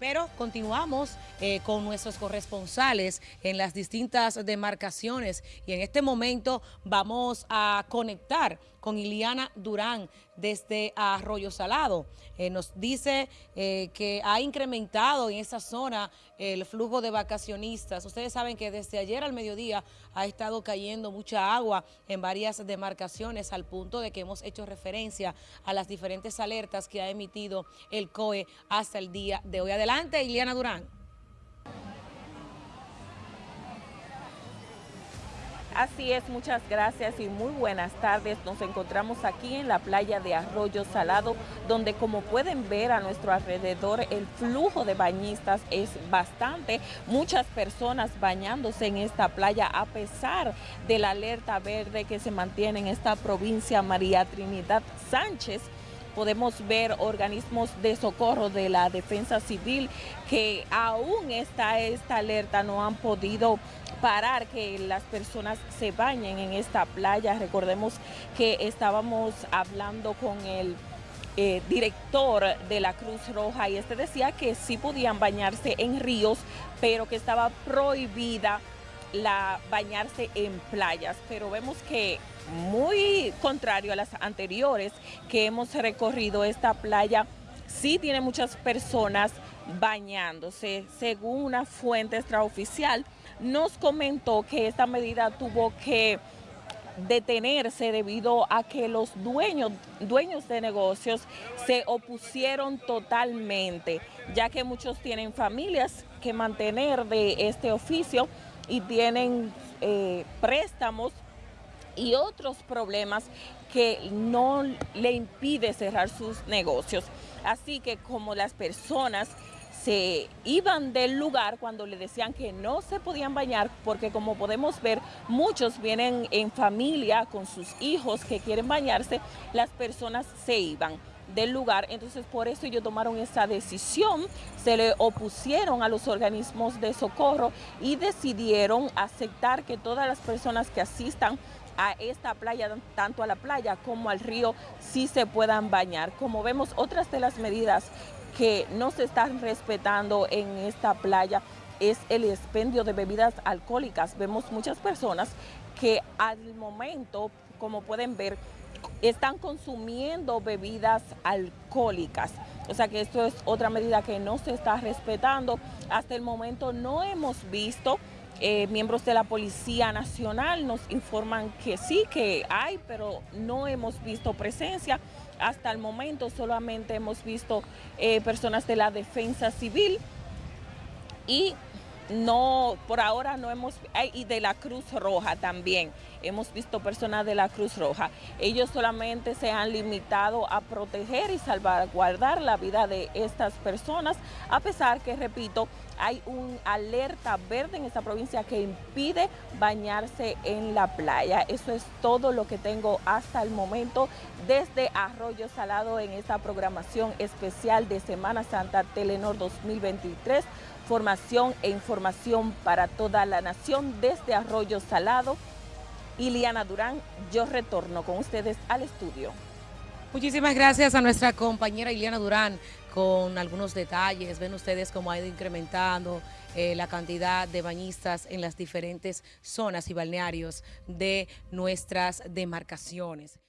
Pero continuamos eh, con nuestros corresponsales en las distintas demarcaciones. Y en este momento vamos a conectar con Iliana Durán desde Arroyo Salado. Eh, nos dice eh, que ha incrementado en esa zona el flujo de vacacionistas. Ustedes saben que desde ayer al mediodía ha estado cayendo mucha agua en varias demarcaciones al punto de que hemos hecho referencia a las diferentes alertas que ha emitido el COE hasta el día de hoy. Adelante, Iliana Durán. Así es, muchas gracias y muy buenas tardes. Nos encontramos aquí en la playa de Arroyo Salado, donde como pueden ver a nuestro alrededor el flujo de bañistas es bastante. Muchas personas bañándose en esta playa a pesar de la alerta verde que se mantiene en esta provincia María Trinidad Sánchez podemos ver organismos de socorro de la defensa civil que aún está esta alerta, no han podido parar que las personas se bañen en esta playa. Recordemos que estábamos hablando con el eh, director de la Cruz Roja y este decía que sí podían bañarse en ríos, pero que estaba prohibida la bañarse en playas, pero vemos que muy contrario a las anteriores que hemos recorrido esta playa, sí tiene muchas personas bañándose. Según una fuente extraoficial, nos comentó que esta medida tuvo que detenerse debido a que los dueños, dueños de negocios se opusieron totalmente, ya que muchos tienen familias que mantener de este oficio y tienen eh, préstamos y otros problemas que no le impide cerrar sus negocios. Así que como las personas se iban del lugar cuando le decían que no se podían bañar, porque como podemos ver, muchos vienen en familia con sus hijos que quieren bañarse, las personas se iban del lugar, entonces por eso ellos tomaron esa decisión, se le opusieron a los organismos de socorro y decidieron aceptar que todas las personas que asistan a esta playa, tanto a la playa como al río, sí se puedan bañar. Como vemos, otras de las medidas que no se están respetando en esta playa es el expendio de bebidas alcohólicas. Vemos muchas personas que al momento, como pueden ver, están consumiendo bebidas alcohólicas. O sea que esto es otra medida que no se está respetando. Hasta el momento no hemos visto eh, miembros de la Policía Nacional nos informan que sí, que hay, pero no hemos visto presencia. Hasta el momento solamente hemos visto eh, personas de la Defensa Civil y no, por ahora no hemos, y de la Cruz Roja también, hemos visto personas de la Cruz Roja. Ellos solamente se han limitado a proteger y salvaguardar la vida de estas personas, a pesar que, repito, hay un alerta verde en esta provincia que impide bañarse en la playa. Eso es todo lo que tengo hasta el momento desde Arroyo Salado en esta programación especial de Semana Santa Telenor 2023 formación e información para toda la nación desde Arroyo Salado. Iliana Durán, yo retorno con ustedes al estudio. Muchísimas gracias a nuestra compañera Iliana Durán con algunos detalles. Ven ustedes cómo ha ido incrementando eh, la cantidad de bañistas en las diferentes zonas y balnearios de nuestras demarcaciones.